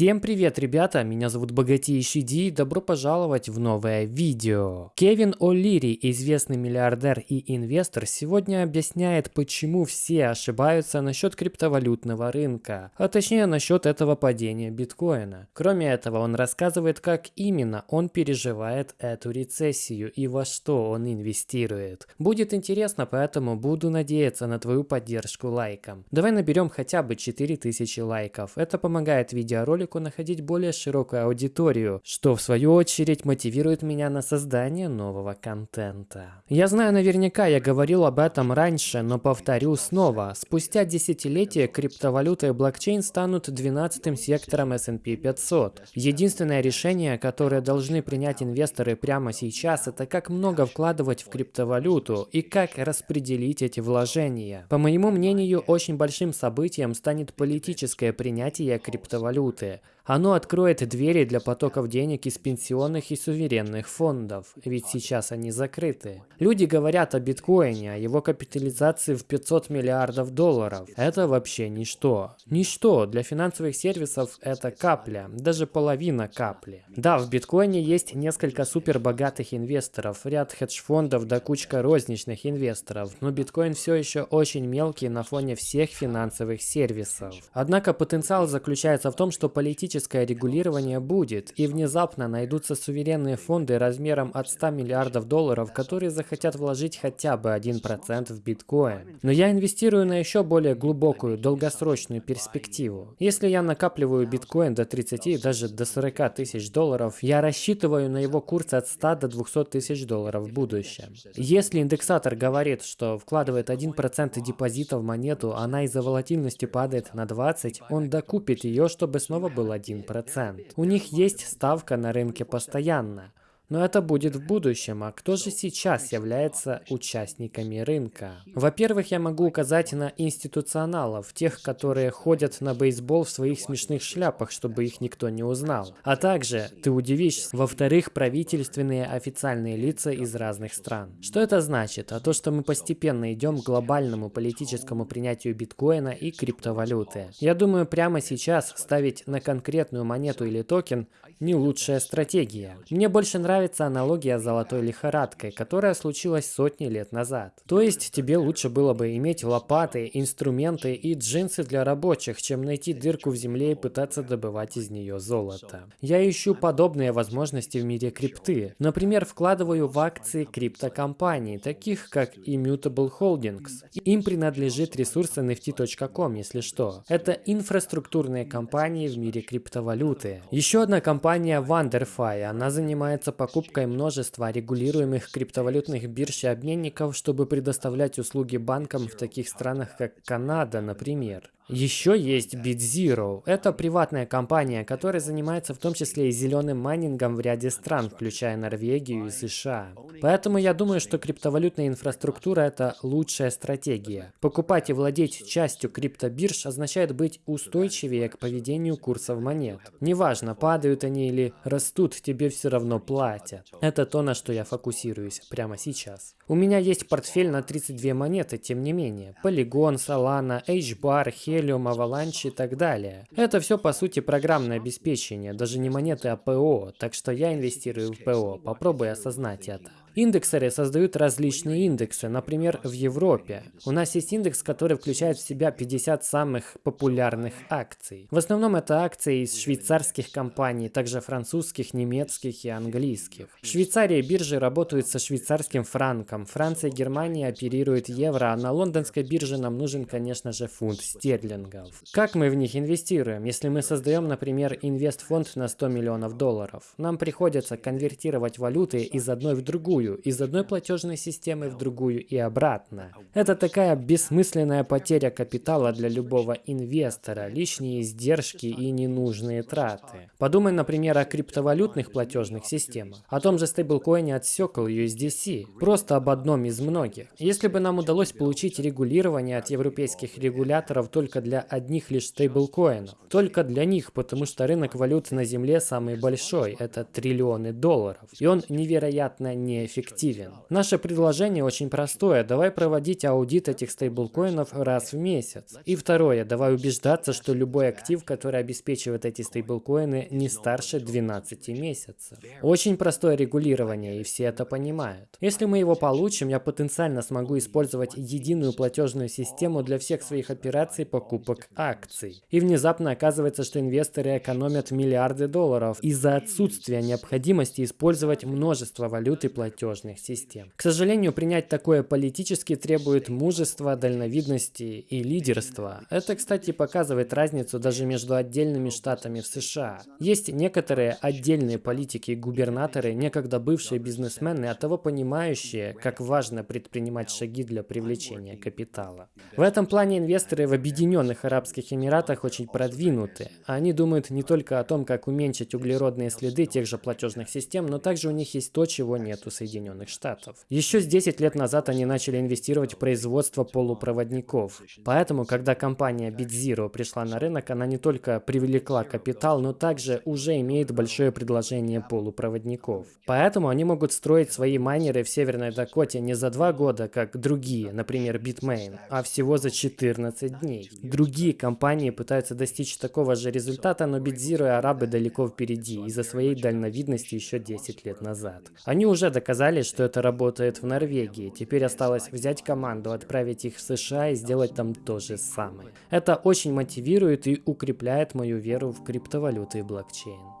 Всем привет, ребята! Меня зовут Богатейший Ди и добро пожаловать в новое видео. Кевин О'Лири, известный миллиардер и инвестор, сегодня объясняет, почему все ошибаются насчет криптовалютного рынка, а точнее насчет этого падения биткоина. Кроме этого, он рассказывает, как именно он переживает эту рецессию и во что он инвестирует. Будет интересно, поэтому буду надеяться на твою поддержку лайком. Давай наберем хотя бы 4000 лайков. Это помогает видеоролику ролику находить более широкую аудиторию, что в свою очередь мотивирует меня на создание нового контента. Я знаю наверняка, я говорил об этом раньше, но повторю снова. Спустя десятилетия криптовалюта и блокчейн станут 12-м сектором S&P 500. Единственное решение, которое должны принять инвесторы прямо сейчас, это как много вкладывать в криптовалюту и как распределить эти вложения. По моему мнению, очень большим событием станет политическое принятие криптовалюты. Оно откроет двери для потоков денег из пенсионных и суверенных фондов, ведь сейчас они закрыты. Люди говорят о биткоине, о его капитализации в 500 миллиардов долларов. Это вообще ничто. Ничто. Для финансовых сервисов это капля, даже половина капли. Да, в биткоине есть несколько супербогатых инвесторов, ряд хедж-фондов да кучка розничных инвесторов, но биткоин все еще очень мелкий на фоне всех финансовых сервисов. Однако потенциал заключается в том, что политическое регулирование будет, и внезапно найдутся суверенные фонды размером от 100 миллиардов долларов, которые захотят вложить хотя бы 1% в биткоин. Но я инвестирую на еще более глубокую, долгосрочную перспективу. Если я накапливаю биткоин до 30 и даже до 40 тысяч долларов, я рассчитываю на его курс от 100 до 200 тысяч долларов в будущем. Если индексатор говорит, что вкладывает 1% депозита в монету, она из-за волатильности падает на 20, он докупит ее, чтобы снова был 1%. У них есть ставка на рынке постоянно. Но это будет в будущем, а кто же сейчас является участниками рынка? Во-первых, я могу указать на институционалов, тех, которые ходят на бейсбол в своих смешных шляпах, чтобы их никто не узнал. А также, ты удивишься, во-вторых, правительственные официальные лица из разных стран. Что это значит? А то, что мы постепенно идем к глобальному политическому принятию биткоина и криптовалюты. Я думаю, прямо сейчас ставить на конкретную монету или токен не лучшая стратегия. Мне больше нравится нравится аналогия с золотой лихорадкой, которая случилась сотни лет назад. То есть тебе лучше было бы иметь лопаты, инструменты и джинсы для рабочих, чем найти дырку в земле и пытаться добывать из нее золото. Я ищу подобные возможности в мире крипты. Например, вкладываю в акции криптокомпаний, таких как Immutable Holdings. Им принадлежит ресурс NFT.com, если что. Это инфраструктурные компании в мире криптовалюты. Еще одна компания WonderFi, она занимается покупкой покупкой множества регулируемых криптовалютных бирж и обменников, чтобы предоставлять услуги банкам в таких странах, как Канада, например. Еще есть BitZero. Это приватная компания, которая занимается в том числе и зеленым майнингом в ряде стран, включая Норвегию и США. Поэтому я думаю, что криптовалютная инфраструктура – это лучшая стратегия. Покупать и владеть частью криптобирж означает быть устойчивее к поведению курсов монет. Неважно, падают они или растут, тебе все равно платят. Это то, на что я фокусируюсь прямо сейчас. У меня есть портфель на 32 монеты, тем не менее. Polygon, Solana, HBAR, Helium, Helium, Avalanche и так далее. Это все по сути программное обеспечение, даже не монеты, а ПО, так что я инвестирую в ПО, попробуй осознать это. Индексеры создают различные индексы, например, в Европе. У нас есть индекс, который включает в себя 50 самых популярных акций. В основном это акции из швейцарских компаний, также французских, немецких и английских. В Швейцарии биржи работают со швейцарским франком, Франция и Германия оперируют евро, а на лондонской бирже нам нужен, конечно же, фунт стерлингов. Как мы в них инвестируем? Если мы создаем, например, инвестфонд на 100 миллионов долларов, нам приходится конвертировать валюты из одной в другую, другую, из одной платежной системы в другую и обратно. Это такая бессмысленная потеря капитала для любого инвестора, лишние издержки и ненужные траты. Подумай, например, о криптовалютных платежных системах, о том же стейблкоине от Circle USDC, просто об одном из многих. Если бы нам удалось получить регулирование от европейских регуляторов только для одних лишь стейблкоинов, только для них, потому что рынок валют на Земле самый большой, это триллионы долларов, и он невероятно не эффективен. Наше предложение очень простое. Давай проводить аудит этих стейблкоинов раз в месяц. И второе. Давай убеждаться, что любой актив, который обеспечивает эти стейблкоины, не старше 12 месяцев. Очень простое регулирование, и все это понимают. Если мы его получим, я потенциально смогу использовать единую платежную систему для всех своих операций покупок акций. И внезапно оказывается, что инвесторы экономят миллиарды долларов из-за отсутствия необходимости использовать множество валют и платежных систем. К сожалению, принять такое политически требует мужества, дальновидности и лидерства. Это, кстати, показывает разницу даже между отдельными штатами в США. Есть некоторые отдельные политики и губернаторы, некогда бывшие бизнесмены, а того понимающие, как важно предпринимать шаги для привлечения капитала. В этом плане инвесторы в Объединенных Арабских Эмиратах очень продвинуты. Они думают не только о том, как уменьшить углеродные следы тех же платежных систем, но также у них есть то, чего нет у Соединенных Штатов. Еще с 10 лет назад они начали инвестировать в производство полупроводников. Поэтому, когда компания BitZero пришла на рынок, она не только привлекла капитал, но также уже имеет большое предложение полупроводников. Поэтому они могут строить свои майнеры в Северной Дакоте не за два года, как другие, например, Bitmain, а всего за 14 дней. Другие компании пытаются достичь такого же результата, но BitZero и арабы далеко впереди из-за своей дальновидности еще 10 лет назад. Они уже доказали, что это работает в Норвегии. Теперь осталось взять команду, отправить их в США и сделать там то же самое. Это очень мотивирует и укрепляет мою веру в криптовалюты и блокчейн.